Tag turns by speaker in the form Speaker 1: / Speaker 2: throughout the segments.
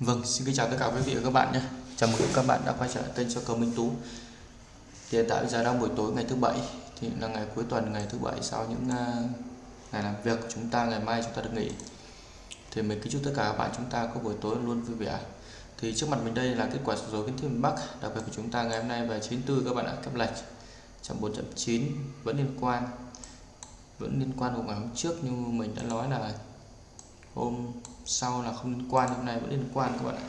Speaker 1: Vâng, xin kính chào tất cả quý vị và các bạn nhé. Chào mừng các bạn đã quay trở lại kênh cho cầu Minh Tú. Thì hiện tại bây giờ đang buổi tối ngày thứ bảy thì là ngày cuối tuần ngày thứ bảy sau những uh, ngày làm việc của chúng ta ngày mai chúng ta được nghỉ. Thì mình kính chúc tất cả các bạn chúng ta có buổi tối luôn vui vẻ. Thì trước mặt mình đây là kết quả số dối kiến thiết miền Bắc đặc biệt của chúng ta ngày hôm nay về 94 các bạn đã kép lệch trong 4.9 vẫn liên quan vẫn liên quan của ngày hôm trước như mình đã nói là hôm sau là không liên quan, hôm nay vẫn liên quan các bạn ạ.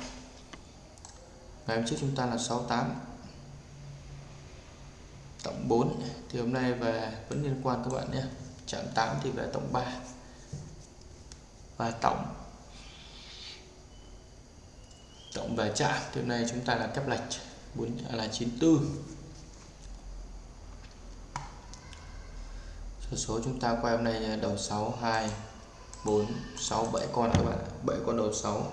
Speaker 1: Ngày hôm trước chúng ta là 68 tổng 4 thì hôm nay về vẫn liên quan các bạn nhé. Chạm 8 thì về tổng 3 và tổng tổng về chạm thì hôm nay chúng ta là kép lệch 4 à, là 94 số số chúng ta quay hôm nay đầu 62 4 6 7 con các bạn 7 con đầu 6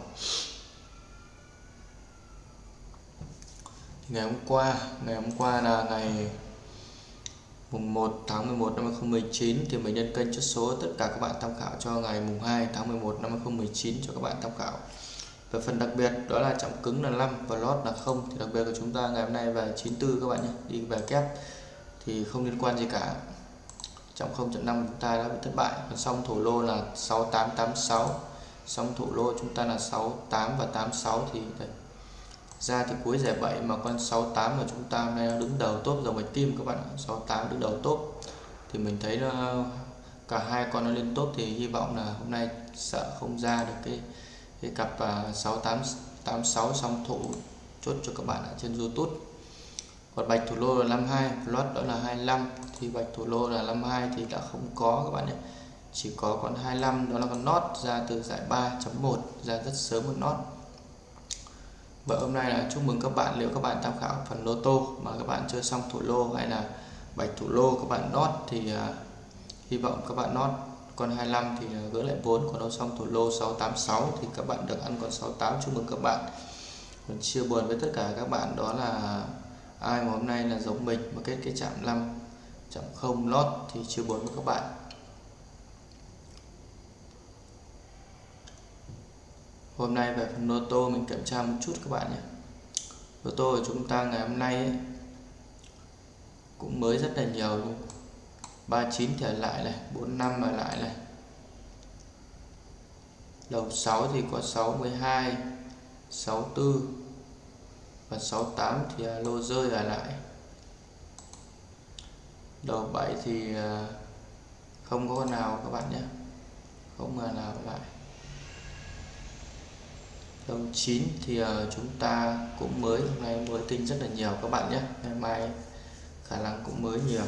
Speaker 1: ngày hôm qua, ngày hôm qua là ngày mùng 1 tháng 11 năm 2019 thì mình nhân kênh chốt số tất cả các bạn tham khảo cho ngày mùng 2 tháng 11 năm 2019 cho các bạn tham khảo. Về phần đặc biệt đó là trọng cứng là 5 và lót là không. Thì đặc biệt của chúng ta ngày hôm nay về 94 các bạn nhé, đi về kép thì không liên quan gì cả trong 0.5 chúng ta đã bị thất bại. Còn xong thủ lô là 6886 xong thủ lô chúng ta là 68 và 86 thì đây. ra thì cuối giải 7 mà con 68 mà chúng ta nay đứng đầu top dòng bạch kim các bạn 68 đứng đầu top. Thì mình thấy nó cả hai con nó lên top thì hy vọng là hôm nay sợ không ra được cái cái cặp à, 6886 xong thủ chốt cho các bạn ở trên YouTube còn bạch thủ lô là 52 lót đó là 25 thì bạch thủ lô là 52 thì đã không có các bạn nhé. Chỉ có con 25 đó là con nót ra từ giải 3.1 ra rất sớm một nót. Và hôm nay là chúc mừng các bạn nếu các bạn tham khảo phần lô tô mà các bạn chưa xong thủ lô hay là bạch thủ lô các bạn nót thì uh, hy vọng các bạn nót con 25 thì à, gỡ lại 4 còn đâu xong thủ lô 686 thì các bạn được ăn con 68 chúc mừng các bạn. Còn chia buồn với tất cả các bạn đó là ai mà hôm nay là giống mình mà kết cái chạm 5 chạm 0 lót thì chưa buồn với các bạn. Hôm nay về phần lô tô mình kiểm tra một chút các bạn nhé. Lô tô của chúng ta ngày hôm nay ấy, cũng mới rất là nhiều. nhưng 39 thì lại này 45 mà lại này. Đầu 6 thì có 62 64 và 68 thì à, lô rơi ở lại. Đầu 7 thì à, không có con nào các bạn nhé. Không mà nào lại. Đầu 9 thì à, chúng ta cũng mới. Hôm nay mới tinh rất là nhiều các bạn nhé. Ngày mai khả năng cũng mới nhiều.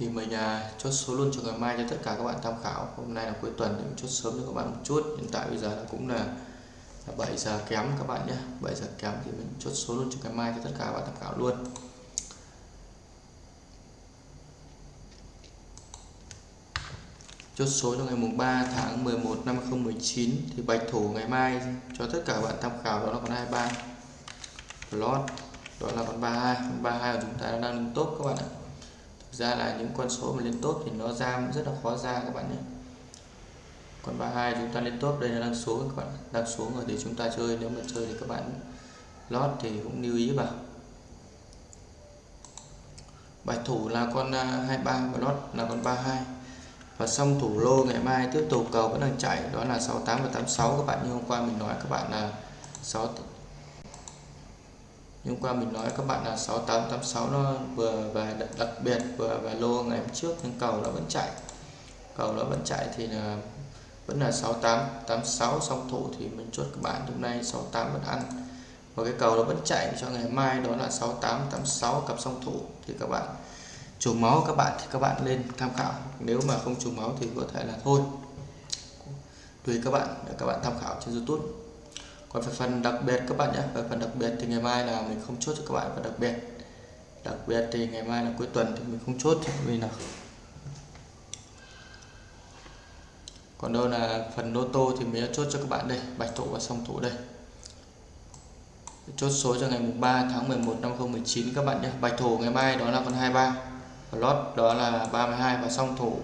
Speaker 1: Thì mình à, chốt số luôn cho ngày mai cho tất cả các bạn tham khảo. Hôm nay là cuối tuần mình chốt sớm cho các bạn một chút. Hiện tại bây giờ là cũng là, là 7 giờ kém các bạn nhé. 7 giờ kém thì mình chốt số luôn cho ngày mai cho tất cả các bạn tham khảo luôn. Chốt số cho ngày mùng 3 tháng 11 năm 2019 thì bạch thủ ngày mai cho tất cả các bạn tham khảo đó là con 23 lót đó là con 32 con 32 của chúng ta đang đứng tốt các bạn ạ ra là những con số mà lên tốt thì nó ra rất là khó ra các bạn nhé. Còn 32 chúng ta lên top, đây là đang xuống các bạn đang xuống rồi thì chúng ta chơi, nếu mà chơi thì các bạn lót thì cũng lưu ý vào. Bài thủ là con à, 23 và lót là con 32 và xong thủ lô ngày mai tiếp tục, cầu vẫn đang chạy, đó là 68 và 86 các bạn. Như hôm qua mình nói các bạn là 6 nhưng qua mình nói các bạn là 6886 nó vừa về đặc biệt vừa về lô ngày hôm trước, nhưng cầu nó vẫn chạy. Cầu nó vẫn chạy thì là vẫn là 6886 song thủ thì mình chốt các bạn hôm nay 68 vẫn ăn. Và cái cầu nó vẫn chạy cho ngày mai, đó là 6886 cặp song thủ thì các bạn trùng máu các bạn thì các bạn lên tham khảo. Nếu mà không trùng máu thì có thể là thôi. Tùy các bạn để các bạn tham khảo trên YouTube còn về phần đặc biệt các bạn nhé, về phần đặc biệt thì ngày mai là mình không chốt cho các bạn và đặc biệt. Đặc biệt thì ngày mai là cuối tuần thì mình không chốt vì là còn đâu là phần lô tô thì mình đã chốt cho các bạn đây, bạch thủ và song thủ đây. Chốt số cho ngày mùng 3 tháng 11 năm 2019 các bạn nhé. Bạch thủ ngày mai đó là con 23 lót đó là 32 và song thủ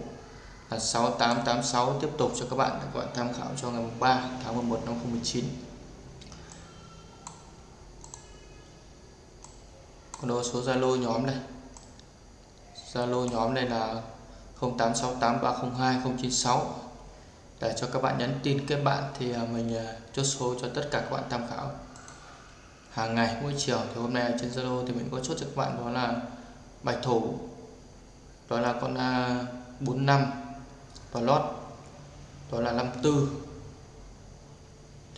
Speaker 1: là 6886 tiếp tục cho các bạn các bạn tham khảo cho ngày mùng 3 tháng 11 năm 2019 còn đồ số Zalo nhóm này. Zalo nhóm này là 0868302096 để cho các bạn nhắn tin kết bạn thì à, mình à, chốt số cho tất cả các bạn tham khảo. Hàng ngày, mỗi chiều thì hôm nay trên Zalo thì mình có chốt cho các bạn, đó là bạch thủ đó là con à, A45 và lót, đó là 54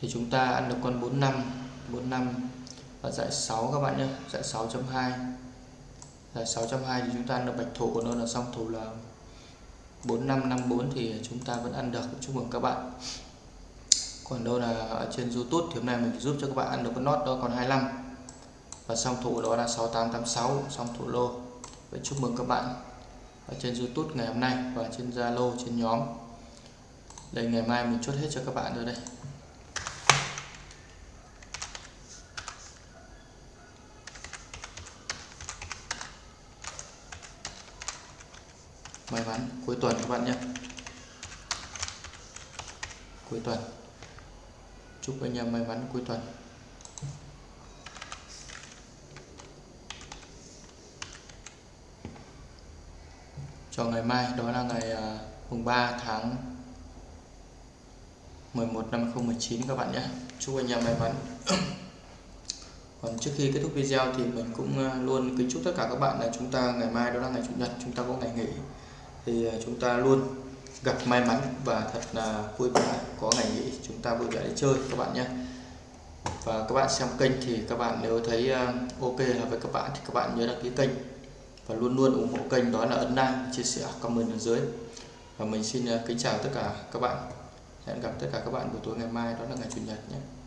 Speaker 1: thì chúng ta ăn được con 45 45 và dạy 6 các bạn nhé dạy 6.2 dạy 6.2 thì chúng ta ăn được bạch thủ của nó là song thủ là 4554 thì chúng ta vẫn ăn được. Chúc mừng các bạn. Còn đâu là ở trên YouTube thì hôm nay mình giúp cho các bạn ăn được con nốt đó còn 25 và song thủ đó là 6886 song thủ lô. Vậy chúc mừng các bạn ở trên YouTube ngày hôm nay và trên Zalo, trên nhóm. Đây, ngày mai mình chốt hết cho các bạn rồi đây. May mắn. Cuối tuần các bạn nhé. Cuối tuần. Chúc anh em may mắn cuối tuần. Cho ngày mai, đó là ngày à, mùng 3 tháng 11 năm 2019 các bạn nhé. Chúc anh em may mắn. Còn trước khi kết thúc video thì mình cũng à, luôn kính chúc tất cả các bạn là chúng ta ngày mai đó là ngày chủ nhật, chúng ta có ngày nghỉ thì ờ, chúng ta luôn gặp may mắn và thật là vui vẻ có ngày nghỉ. Chúng ta vui vẻ đi chơi, các bạn nhé. Và các bạn xem kênh thì các bạn nếu thấy ờ, ok là với các bạn thì các bạn nhớ đăng ký kênh. Và luôn luôn ủng hộ kênh đó là ấn like chia sẻ comment ở dưới. Và mình xin ờ, kính chào tất cả các bạn. Hẹn gặp tất cả các bạn buổi tối ngày mai, đó là ngày chủ nhật nhé.